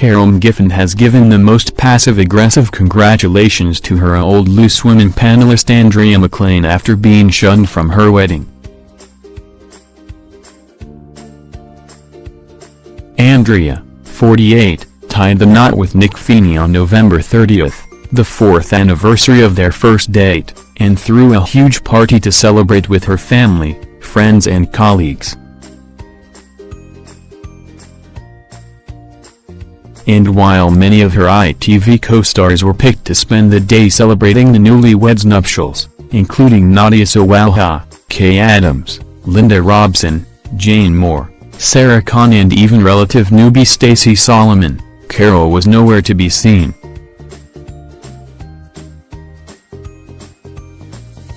Carol McGiffin has given the most passive-aggressive congratulations to her old Loose Women panelist Andrea McLean after being shunned from her wedding. Andrea, 48, tied the knot with Nick Feeney on November 30th, the fourth anniversary of their first date, and threw a huge party to celebrate with her family, friends and colleagues. And while many of her ITV co-stars were picked to spend the day celebrating the newlyweds' nuptials, including Nadia Sawalha, Kaye Adams, Linda Robson, Jane Moore, Saira Khan and even relative newbie Stacey Solomon, Carol was nowhere to be seen.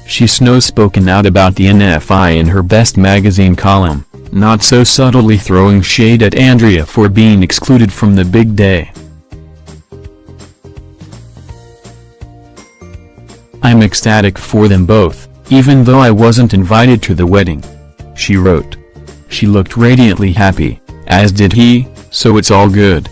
She snow-spoken out about the NFI in her Best magazine column not so subtly throwing shade at Andrea for being excluded from the big day. I'm ecstatic for them both, even though I wasn't invited to the wedding. She wrote. She looked radiantly happy, as did he, so it's all good.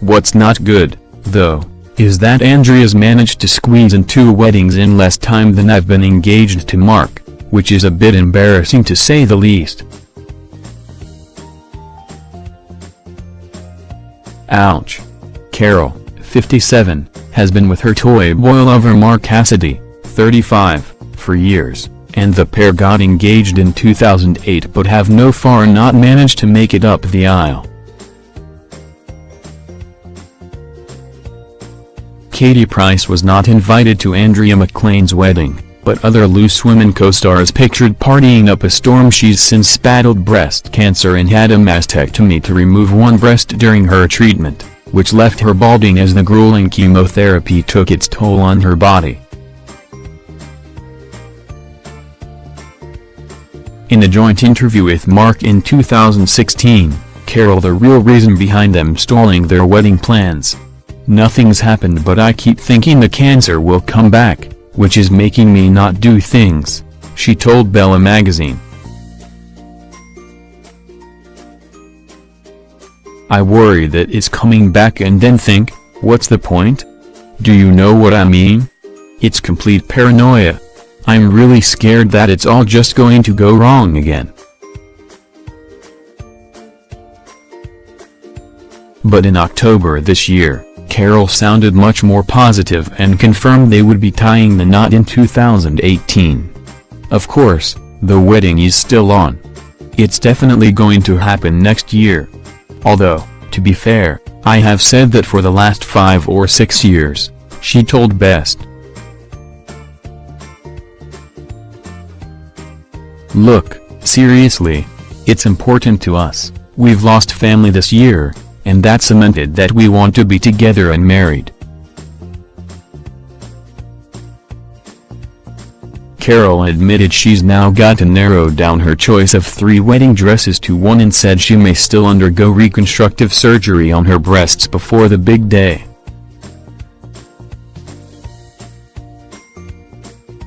What's not good, though, is that Andrea's managed to squeeze in two weddings in less time than I've been engaged to Mark, which is a bit embarrassing to say the least. Ouch. Carol, 57, has been with her toy boy lover Mark Cassidy, 35, for years, and the pair got engaged in 2008 but have no far not managed to make it up the aisle. Katie Price was not invited to Andrea McLean's wedding, but other Loose Women co-stars pictured partying up a storm she's since battled breast cancer and had a mastectomy to remove one breast during her treatment, which left her balding as the grueling chemotherapy took its toll on her body. In a joint interview with Mark in 2016, Carol the real reason behind them stalling their wedding plans. Nothing's happened but I keep thinking the cancer will come back which is making me not do things, she told Bella magazine. I worry that it's coming back and then think, what's the point? Do you know what I mean? It's complete paranoia. I'm really scared that it's all just going to go wrong again. But in October this year, Carol sounded much more positive and confirmed they would be tying the knot in 2018. Of course, the wedding is still on. It's definitely going to happen next year. Although, to be fair, I have said that for the last five or six years, she told Best. Look, seriously. It's important to us, we've lost family this year, and that cemented that we want to be together and married. Carol admitted she's now got to narrow down her choice of three wedding dresses to one and said she may still undergo reconstructive surgery on her breasts before the big day.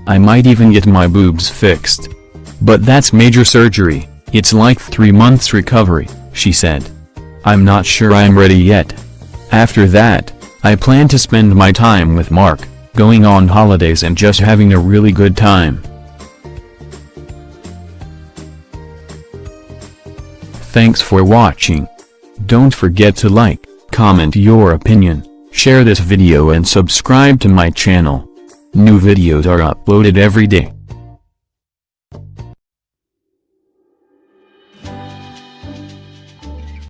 I might even get my boobs fixed. But that's major surgery, it's like three months recovery, she said. I'm not sure I'm ready yet. After that, I plan to spend my time with Mark, going on holidays and just having a really good time. Thanks for watching. Don't forget to like, comment your opinion, share this video and subscribe to my channel. New videos are uploaded every day.